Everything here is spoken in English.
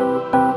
you.